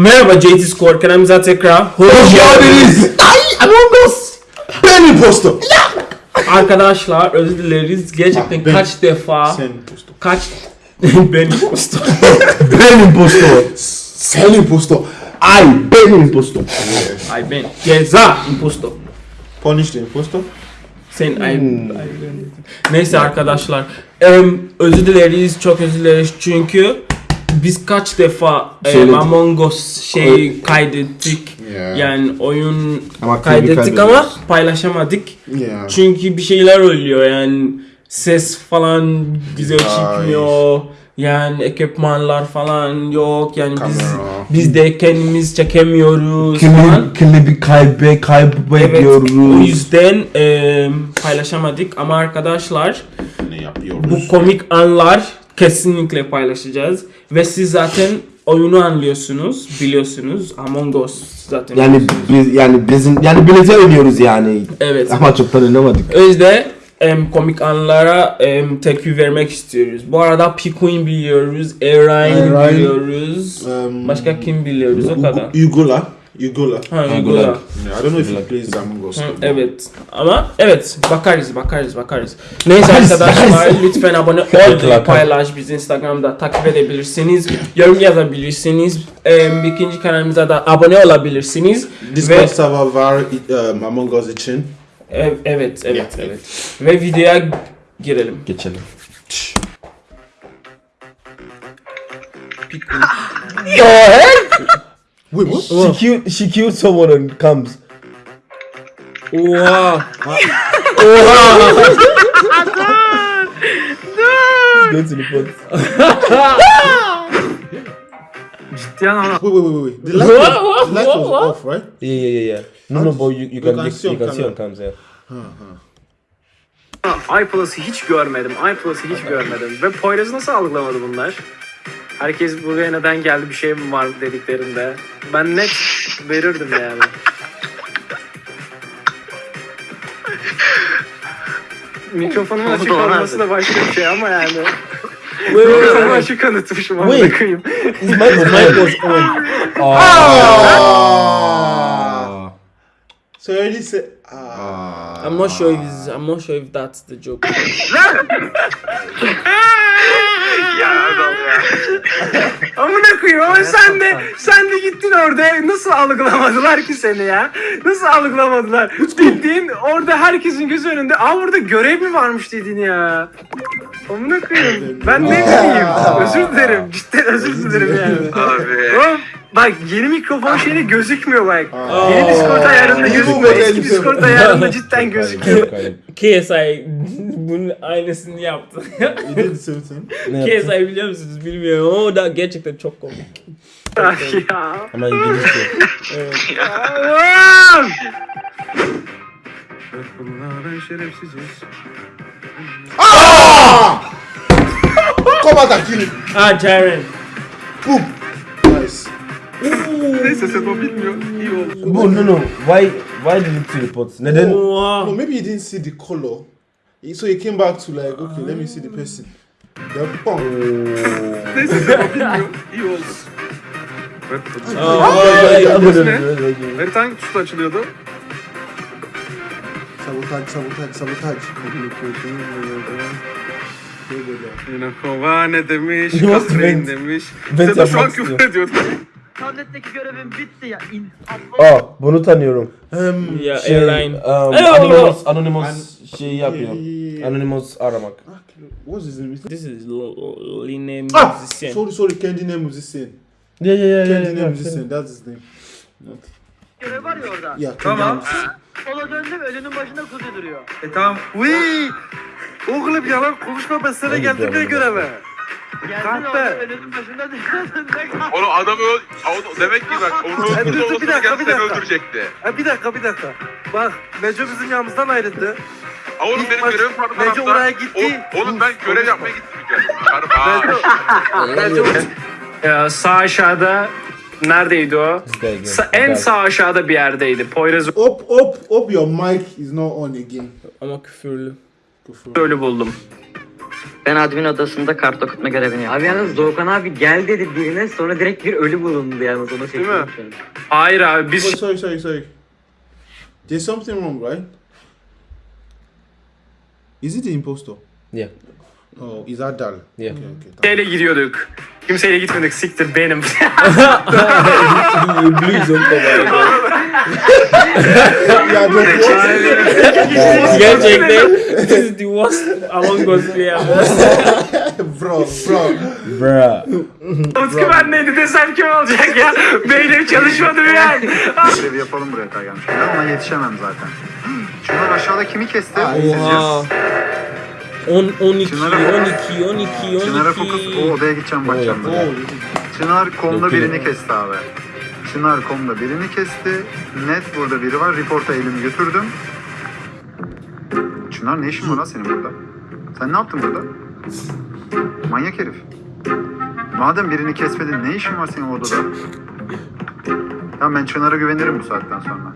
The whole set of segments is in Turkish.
Merhaba JT Score kanalımıza tekrar hoş, Hoş geldiniz. Ay Among Us. Ben impostor. Arkadaşlar özür dileriz. Gerçekten Ah, ben- kaç defa Sen impostor. kaç ben impostor. Ben impostor. Sen impostor. Ay ben impostor. Ay ben ceza impostor. Punish the impostor. Sen ay, ay ben- Neyse arkadaşlar. em, özür dileriz. Çok özür dileriz çünkü biz kaç defa em, Söyledik. Among Us şey kaydettik. Yeah. Yani oyun Ama kaydettik ama paylaşamadık. Yeah. Çünkü bir şeyler oluyor yani ses falan güzel çıkmıyor. Yani ekipmanlar falan yok. Yani biz Kamera. biz de kendimiz çekemiyoruz falan. Klibi, kaybe Evet. kaybediyoruz. O yüzden e, paylaşamadık ama arkadaşlar Ne yapıyoruz? bu komik anlar kesinlikle paylaşacağız ve siz zaten oyunu anlıyorsunuz, biliyorsunuz. Among Us zaten. Yani biz yani bizim yani birlikte oynuyoruz yani. evet. Ama çoktan oynamadık. O yüzden em, komik anlara em, tepki vermek istiyoruz. Bu arada Pikuin biliyoruz, Erayn, biliyoruz. Um, Başka kim biliyoruz o kadar. Ugola. Ugola. Ha, Ugola. Ugola. Yeah, I don't know if he plays Among Us. Evet ama evet bakarız bakarız bakarız. Neyse arkadaşlar lütfen abone ol, paylaş, bizi Instagram'da takip edebilirsiniz, yorum yazabilirsiniz, em, ikinci kanalımıza da abone olabilirsiniz. Discord Ve server var um, Among Us için. ev- evet evet Yeah. evet ve videoya girelim. Geçelim. Wait, what? She killed, she killed someone and comes. Oha! Go to the pot. Wait, wait, wait, wait. The light was, the light was off, right? Yeah, yeah, yeah, yeah. No, no, but you, you can, can you, you can see on cams, yeah. iPlus'ı hiç görmedim. iPlus'ı hiç görmedim. Ve Poyraz'ı nasıl algılamadı bunlar? Herkes buraya neden geldi bir şey mi var dediklerinde. Ben net verirdim yani. Mikrofonumun açık olması da başka bir şey ama yani. Mikrofonumu açık kanıtmışım ama Wait. koyayım. His mic, his mic was on. Already said. Ah. I'm not sure if it's, I'm not sure if that's the joke. Amına koyayım ama sen de sen de gittin orada nasıl algılamadılar ki seni ya? Nasıl algılamadılar? Bildiğin orada herkesin gözü önünde aa orada görev mi varmış dedin ya. Amına koyayım. Ben ne bileyim. Özür dilerim. Cidden özür dilerim yani. Abi. Oğlum bak yeni mikrofon şeyine gözükmüyor bak. Aa. Yeni Discord ayarında gözükmüyor. Eski. Discord ayarında cidden gözüküyor. KSI bunun aynısını yaptı. KSI biliyor musunuz bilmiyorum ama o da gerçekten çok komik. Ay ya. Ama İngilizce. Allah'ım! Bunlar şerefsiziz. Come him. Ah Jaren. Boom. Nice. Neyse sen o bilmiyor. İyi oldu. But no, no. Why, why did you report? Neden? Oha. No, maybe he didn't see the color. So he came back to like, okay, let me see the person. Then bang. Neyse sen o bilmiyor. İyi oldu. Harita hangi tuşla açılıyordu? Sabotage, sabotage, sabotage. Yine kova ne demiş, vent? demiş. Sen de şu an küfür istiyor. Tabletteki görevim bitti ya. İn, Aa, bunu tanıyorum. Um, Ya Şey, Airline. um, Hello. Anonymous, Anonymous şey yapıyor. Anonymous aramak. Ah, What's his name? This is Line Ah, musician. sorry, sorry, Candy name musician. Yeah, yeah, yeah, Candy yeah. name yeah, musician, that's his name. görev var ya orada. Candy Tamam. musician. Sola döndüm ölünün başında kuzu duruyor. E tamam. Uy! Oğlum yalan konuşma ben sana geldim ne göreve. Duruyor. Onu adam öl... o- Demek ki bak onu öldürdü dur, bir dakika, bir dakika. öldürecekti. Ha, bir dakika bir dakika. Bak Neco bizim yanımızdan ayrıldı. Ha oğlum İlk benim baş- görevim vardı Neco tarafta. oraya gitti. O- Oğlum ben görev yapmaya gittim bir kere. Neco sağ aşağıda neredeydi o? Sa- en sağ aşağıda bir yerdeydi. Poyraz Up, up, up, your mic is not on again. Ama küfürlü. İt. ölü buldum. Ben admin odasında kart okutma görevini yaptım. Abi yalnız Doğukan abi gel dedi birine sonra direkt bir ölü bulundu yalnız ona mi? şu an. Hayır abi Oh, biz sorry, sorry, sorry. There's something wrong, right? Is it the impostor? Yeah. Oh, is that Dal? Yeah. Okay, okay. şeyle gidiyorduk. Kimseyle gitmedik siktir benim. Blues on yeah, don't Gerçekten this is the worst Among Us player. bro, bro. Bruh. Utku ben neydi desem kim olacak ya? Beynim çalışmadı yani. Görevi yapalım buraya kadar gelmiş. Ona yetişemem zaten. Şunlar aşağıda kimi kesti? Oha. 10 12 Çınar'a- 12 12 Çınar'a fokus. O 12. odaya gideceğim bakacağım. Çınar Yok, birini yok. kesti abi. Çınar komda birini kesti. Net burada biri var. Report'a elimi götürdüm. Çınar ne işin var lan senin burada? Sen ne yaptın burada? Manyak herif. Madem birini kesmedin ne işin var senin odada? Tamam ben Çınar'a güvenirim bu saatten sonra.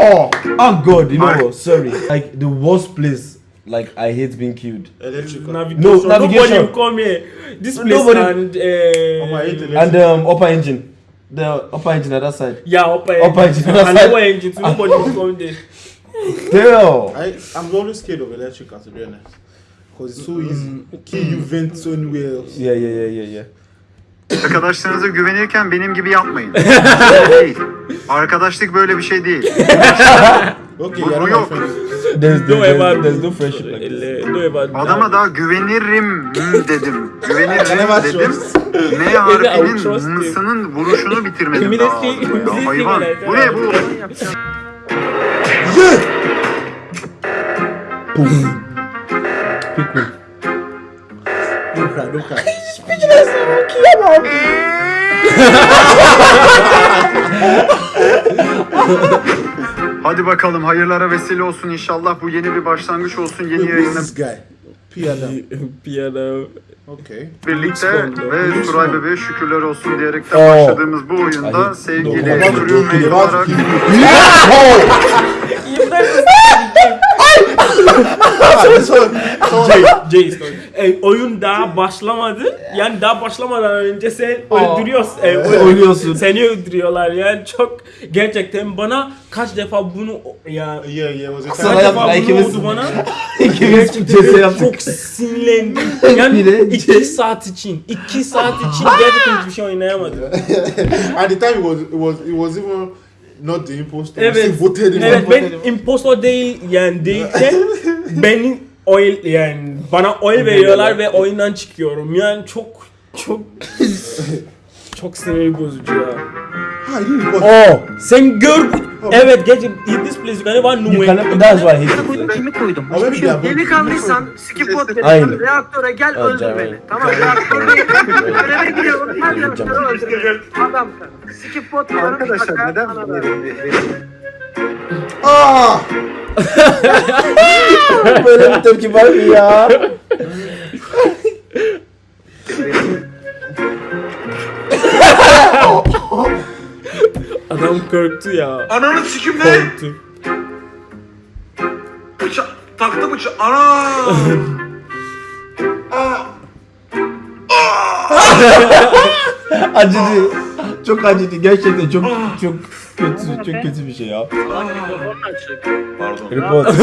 Oh, oh God, you know? Sorry. Like the worst place. Like I hate being killed. electrical. Navigation. No, Nobody navigation. will come here. This place Nobody- and uh. And um, upper engine. The upper engine at that side. yeah, upper Upper engine. engine, and lower engine. So nobody will come there. Damn. I, I'm always scared of electrical to be honest. Because it's so easy. Kill you vent so anywhere else. Yeah, yeah, yeah, yeah, yeah. Arkadaşlarınıza güvenirken benim gibi yapmayın. Değil. Arkadaşlık böyle bir şey değil. Okay, Bu- bu yok. There's, No there's, ever there's, no friendship like this. Uh, No ever. Adama daha güvenirim dedim. Güvenirim dedim. M harfinin mısının vuruşunu bitirmedim daha ağzımda ya. Hayvan. Bu ne bu? Don't cry, don't cry. Hadi bakalım hayırlara vesile olsun inşallah. Bu yeni bir başlangıç olsun yeni yayınla is this guy? Piano. Piano. Okay. birlikte ve. Suray Bebe'ye şükürler olsun diyerekten Oo. başladığımız bu oyunda sevgili. Crew Mate olarak this one. Jay, Jay story. E, oyun daha başlamadı. Yani daha başlamadan önce sen öldürüyorsun. E, Oynuyorsun. Seni öldürüyorlar yani çok gerçekten bana kaç defa bunu ya Yeah, yeah, it was a Sana kaç defa bunu ikimiz- oldu bana. Yaptık. Çok sinirlendim. Yani Bir de- iki saat için, iki saat için gerçekten hiçbir şey oynayamadım. At the time, it was, it was, it was even not the imposter. Evet. Still voted him. Evet ben impostor değil yani değilken beni oy yani bana oy veriyorlar ve oyundan çıkıyorum. Yani çok çok çok sinir bozucu ya. You report. Oh, Sen gör. Evet gerçekten in this place you can never know you can. That's why I hate it. Kimi koydum? Maybe they are both- Delikanlıysan skip bot dedim. Aynen. Reaktöre gel öldür beni. Tamam reaktöre göreve giriyorum. Her reaktöre öldürüyorum. Adam skip bot diyorum. Arkadaşlar neden Ah! Böyle bir tepki var mı ya? Adam korktu ya. Ananı sikim ne? Korktu. Bıça taktı bıça. Ana! acıdı. Çok acıdı. Gerçekten çok çok kötü çok kötü bir şey ya. Pardon. Report.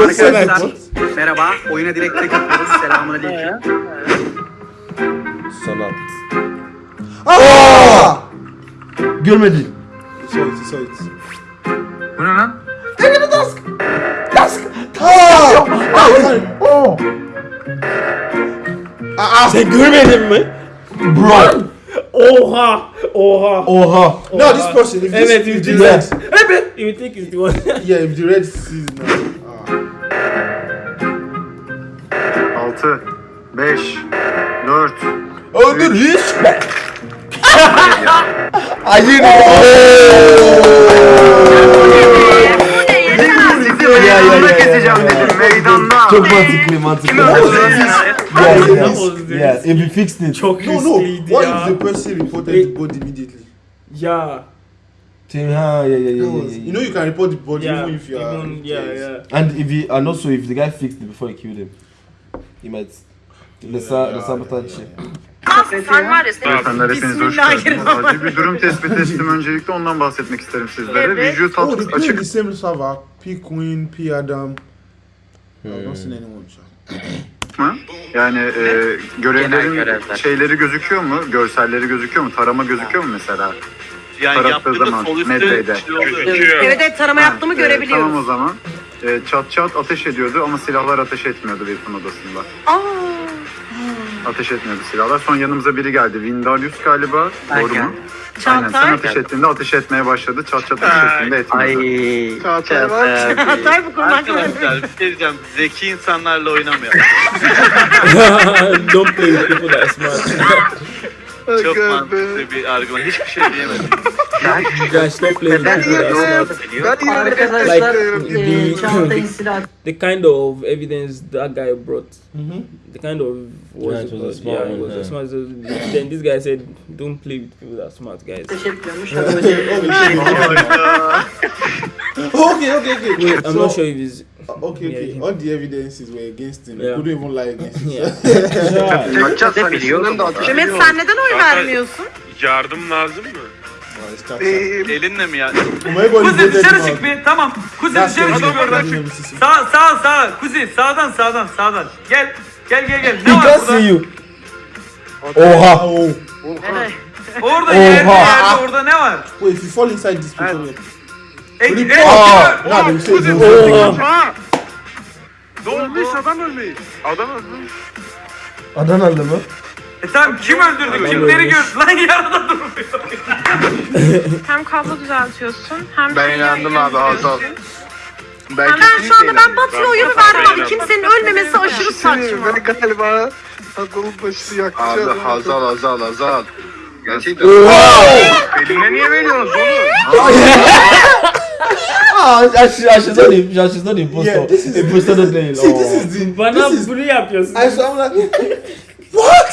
Arkadaşlar merhaba. Oyuna direkt tek atıyoruz. Selamun aleyküm. Sanat. Ah! Görmedin. Sorry, sorry. Bu ne lan? Ah! Ah, sorry. Oh. Sen görmedin mi? Bro. Oha! Oha! Oha. No, this person, if this, Evet, if if the this- red, Evet. You think it's the one. yeah, if the red sees now. 6 5 4 Oh, the respect. Hayır. Ya, ya, ya, keseceğim dedim meydanda. Çok mantıklı mantıklı. Yeah, yeah. was the Yeah, if we fixed it. Çok No, no. riskliydi What ya. if the person reported the body immediately? Ya. Team, ah, yeah, yeah, yeah, yeah, yeah, You know you can report the body Yeah, even if you are. even- yeah, yeah. And if he, and also if the guy fixed it before he killed him, he might. The, sa- the sabotage. Sen var ya senin Beyefendiler hepiniz hoş geldiniz. Acil bir durum tespit ettim. Öncelikle ondan bahsetmek isterim sizlere. Evet. Vücut Oh, they alt play açık the same server. P Queen, P Adam. Seen anyone. sha. mı? Yani e, görevlerin görevler. şeyleri gözüküyor mu? Görselleri gözüküyor mu? Tarama gözüküyor mu mesela? Yani Tarattığı yaptığında zaman, sol şey. Gözüküyor. Evet evet tarama yaptığımı Ha, e, görebiliyoruz. Tamam o zaman. E, çat çat ateş ediyordu ama silahlar ateş etmiyordu Wilson odasında. Aa, Ateş etmiyordu silahlar. Son yanımıza biri geldi. Vindalius galiba. Doğru mu? Aynen. Sen ateş ettiğinde ateş etmeye başladı. Çat çat ateş ettiğinde Ay. etmiyordu. Çağatay. Çağatay bu konu hakkında. Arkadaşlar bir şey diyeceğim. Zeki insanlarla oynamayalım. Don't play with people that are smart. Çok mantıklı bir argüman. Hiçbir şey diyemedim. Like, eee, the- kind of evidence that guy brought, the kind of was, Yeah, it was a smart yeah, it was a yeah. smart. So then this guy said, "Don't play with people that are smart, guys." Hadi bakalım. okay, okay, okay. Wait, I'm So- not sure if he's. Okay, okay. Yeah. All the evidences were against him. Yeah. couldn't even lie against him. Yeah. Mehmet sen neden oy vermiyorsun? Yardım lazım mı? Tough, tough. Elinle mi ya? Kuzi dışarı çık bir. Tamam. Kuzi That's dışarı çık Sağ sağ sağ. Kuzi sağdan sağdan sağdan. Gel. Gel gel gel. Ne var burada? see you. Oha. Oh, Orada Oha. yerde yerde orada ne var? wait, if you fall inside this people, E, e, Rip- e, Ah, e, nah, they say Kuzi- no. Ne olmuş adam ölmüş. Adam ölmüş. Adanalı mı? E tamam kim öldürdü? Kimleri gördü? Lan yarıda durmuyor. Hem kablo düzeltiyorsun hem Ben inandım abi, Hazal. Ben, ben şu anda ben Batı'ya oyunu verdim abi. Kimsenin ölmemesi aşırı saçma. galiba Hazal'ın başını yakacağım. Abi Hazal Hazal Hazal. Gerçekten. Eline niye veriyorsunuz oğlum? Aa, aşı, aşıdan im, aşıdan is- impostor da değil. Bana bunu yapıyorsun. So I'm like, what?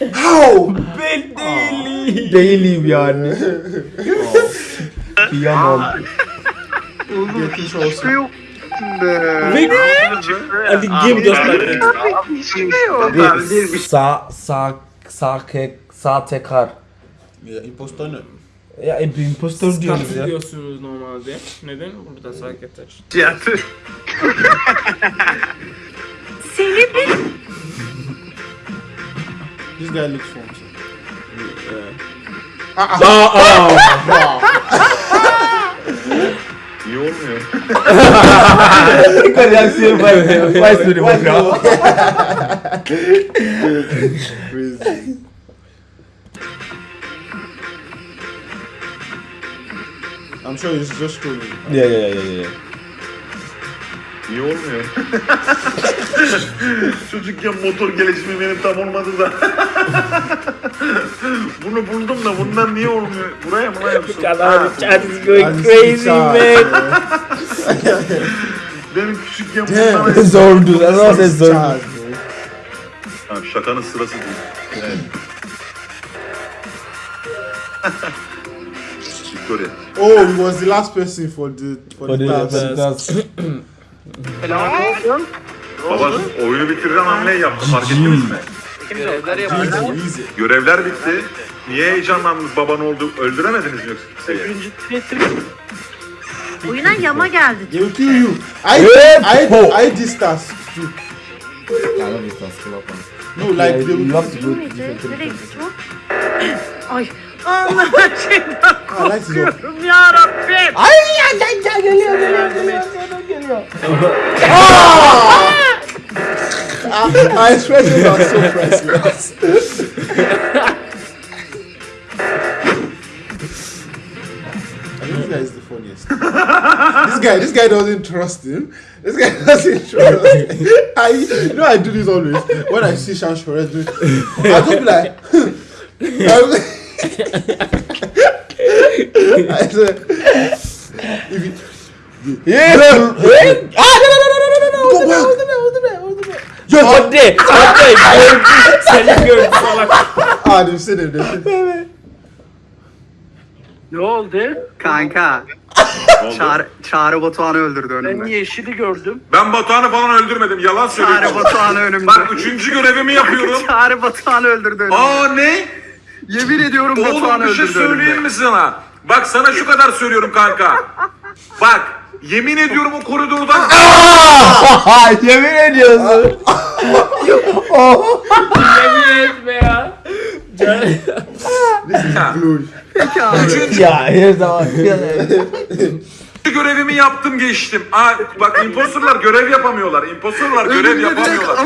How? Ben değilim. Değilim yani. Kıyamam. Getting trouble. Wait. And the game just like that. Bir sağ sağ sağ kek sağ tekrar. Yeah, impostor no. Ya e, bir impostor diyoruz ya. diyorsunuz normalde. Neden? Burada sakin taş. Seni bir This guy looks fun. Aa aa. İyi olmuyor. Tekrar reaksiyon var. Vay sürü bak ya. Crazy. I'm sure he's just scrolling. Ya ya ya ya ya. İyi olmuyor. Çocukken motor gelişimi benim tam olmadı da. Bunu buldum da bundan niye olmuyor? Buraya mı lan chat is going crazy man. Benim küçükken bundan... Zordu. Ne zaman sen zordu. şakanın sırası değil. Evet. Victoria. Oh, he was the last person for the for, For the, the task. task. Baba oyunu bitireceğim hamleyi yaptı fark ettiniz mi? Easy, easy. Görevler bitti. Niye heyecanlandınız baban oldu? Öldüremediniz mi yoksa kimseyi? oyuna yama geldi. They will kill you. I I I too. I love it. No, like they you will. go to Neydi? different Nereye places. gitti o? Ay. Allah'ım şeyden Ah, light is up. korkuyorum ya Rabbim. Our expressions are so priceless. I think this guy is the funniest. this guy, this guy doesn't trust him. This guy doesn't trust. him. I, you know, I do this always when I see Sean Shores do. it, I just be like, I'm- I say, if you, Yeah. Ah, no, no, no, no, no, no, no. Go back. Hold it there, hold it there, hold it there. Yo, Hadi. Hadi. Gördüm. Seni gördüm salak. it. They've seen it. Ne oldu? Kanka. Çağrı, Çağrı Batuhan'ı öldürdü önümde. Ben yeşili gördüm. Ben Batuhan'ı falan öldürmedim. Yalan Çağrı söylüyorum. Batuhan'ı önümde. Bak üçüncü görevimi yapıyorum. Çağrı Batuhan'ı öldürdü önümde. Aa ne? Yemin ediyorum Oğlum Batuhan'ı bir şey öldürdü söyleyeyim önümde. mi sana? Bak sana şu kadar söylüyorum kanka. Bak yemin ediyorum o koridordan Yemin ediyorsun. Yemin etme ya. Can- Blue. Peki abi. ya her zaman. Görevimi yaptım geçtim. Aa, bak imposterlar görev yapamıyorlar. Imposterlar görev yapamıyorlar.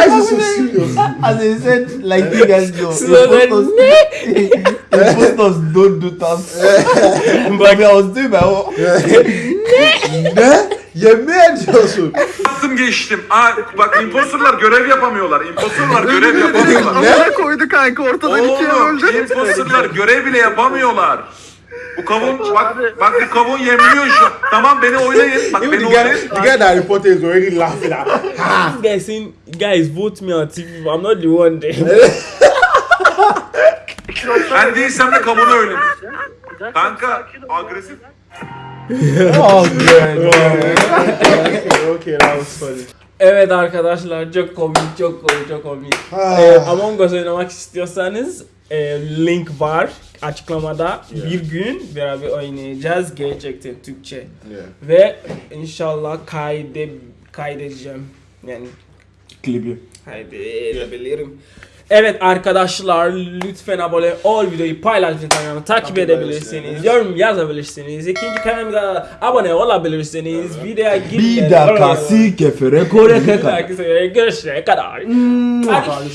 he so serious? As I said, like you guys know, Slowly. imposters, imposters don't do tasks. But I was doing my own. ne? Yemin ediyorsun. Yaptım geçtim. Aa, bak imposterlar görev yapamıyorlar. Imposterlar görev yapamıyorlar. Amına koydu kanka ortadan ikiye Oğlum bölecek. imposterlar görev bile yapamıyorlar. Bu kavun bak bak bu kavun yemliyor şu. Tamam beni oynayın. Bak Even beni the guy, oynayın. the guy that reported is already laughing at. Ha! This guy saying, guys, vote me on TV. I'm not the one there. Ben değilsem de kavunu dakika, Kanka agresif. Oh, man. okay, okay, that was funny. Evet arkadaşlar çok komik çok komik çok komik. Ee, Among Us oynamak istiyorsanız e, link var açıklamada. Bir gün beraber oynayacağız gerçekten Türkçe. Yeah. Ve inşallah kayde kaydedeceğim. Yani Klibi. kaydedebilirim. Evet arkadaşlar lütfen abone ol videoyu paylaşın kanalı takip edebilirsiniz. Yorum yazabilirsiniz. İkinci kanalımıza abone olabilirsiniz. Videoya Bir gidin. dakika si kefere kore Bir keka. dahaki sefere kadar. Hadi.